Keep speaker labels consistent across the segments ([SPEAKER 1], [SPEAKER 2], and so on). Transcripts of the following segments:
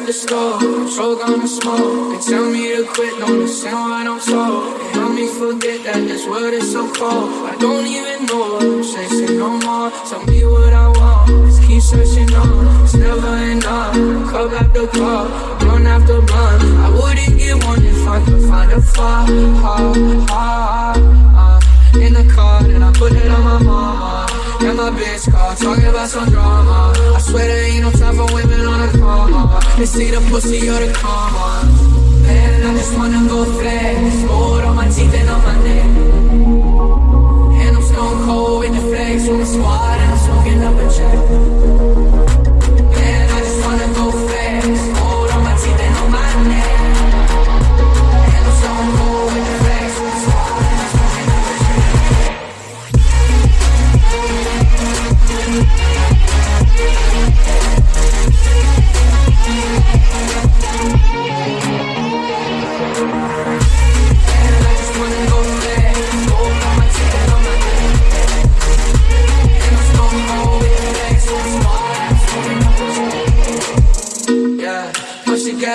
[SPEAKER 1] The store, choke on the smoke. They tell me to quit, don't listen what I'm told. They help me forget that this world is so cold. I don't even know I'm chasing no more. Tell me what I want, just keep searching on. It's never enough. Cup after cup, blunt after a. In the car, and I put it on my mama. And my bitch call, talking about some drama. I swear there ain't no time for women on the call. They see the pussy or the karma. Man, I just wanna go flex.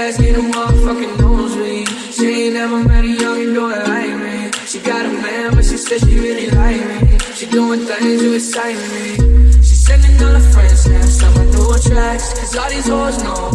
[SPEAKER 1] Gas, get a motherfucking nosebleed. She ain't never met a young it like me. She got a man, but she said she really like me. She doing things to excite me. She sending all her friends snaps on my new tracks. Cause all these hoes know